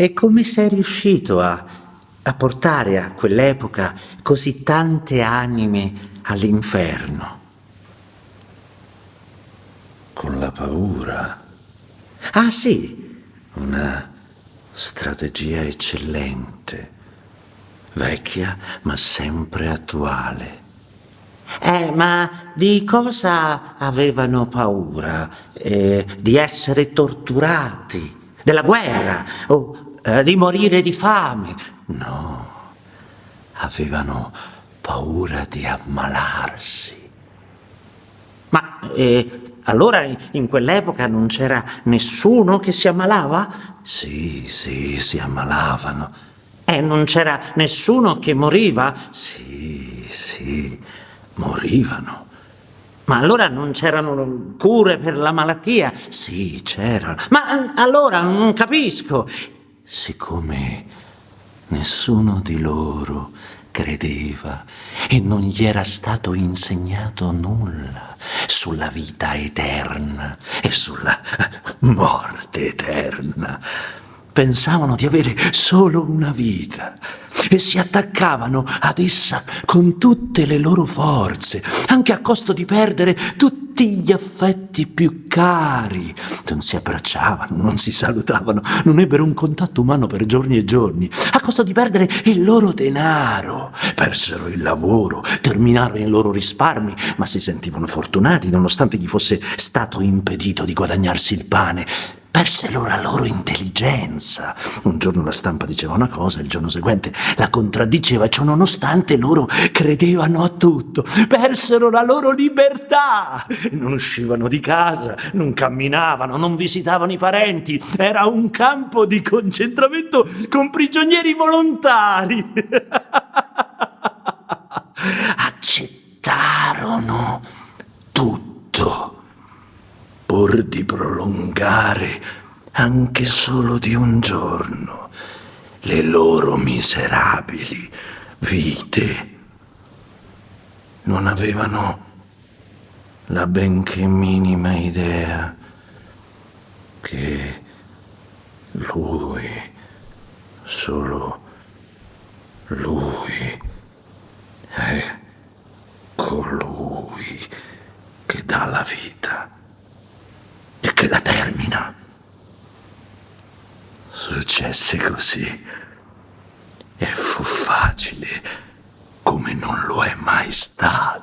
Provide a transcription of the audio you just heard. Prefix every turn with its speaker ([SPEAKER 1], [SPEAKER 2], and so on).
[SPEAKER 1] E come sei riuscito a, a portare a quell'epoca così tante anime all'inferno?
[SPEAKER 2] Con la paura.
[SPEAKER 1] Ah sì,
[SPEAKER 2] Una strategia eccellente, vecchia ma sempre attuale.
[SPEAKER 1] Eh, ma di cosa avevano paura? Eh, di essere torturati? Della guerra? O eh, di morire di fame?
[SPEAKER 2] No, avevano paura di ammalarsi.
[SPEAKER 1] Ma eh, allora in quell'epoca non c'era nessuno che si ammalava?
[SPEAKER 2] Sì, sì, si ammalavano.
[SPEAKER 1] E non c'era nessuno che moriva?
[SPEAKER 2] Sì, sì, morivano.
[SPEAKER 1] Ma allora non c'erano cure per la malattia?
[SPEAKER 2] Sì, c'erano.
[SPEAKER 1] Ma allora non capisco.
[SPEAKER 2] Siccome nessuno di loro credeva e non gli era stato insegnato nulla sulla vita eterna e sulla morte eterna, pensavano di avere solo una vita e si attaccavano ad essa con tutte le loro forze, anche a costo di perdere tutti gli affetti più cari. Non si abbracciavano, non si salutavano, non ebbero un contatto umano per giorni e giorni, a costo di perdere il loro denaro. Persero il lavoro, terminarono i loro risparmi, ma si sentivano fortunati nonostante gli fosse stato impedito di guadagnarsi il pane persero la loro intelligenza. Un giorno la stampa diceva una cosa, il giorno seguente la contraddiceva, ciò nonostante loro credevano a tutto, persero la loro libertà, non uscivano di casa, non camminavano, non visitavano i parenti, era un campo di concentramento con prigionieri volontari. Accettarono pur di prolungare anche solo di un giorno le loro miserabili vite. Non avevano la benché minima idea che lui, solo lui, è colui che dà la vita che la termina. Successe così e fu facile come non lo è mai stato.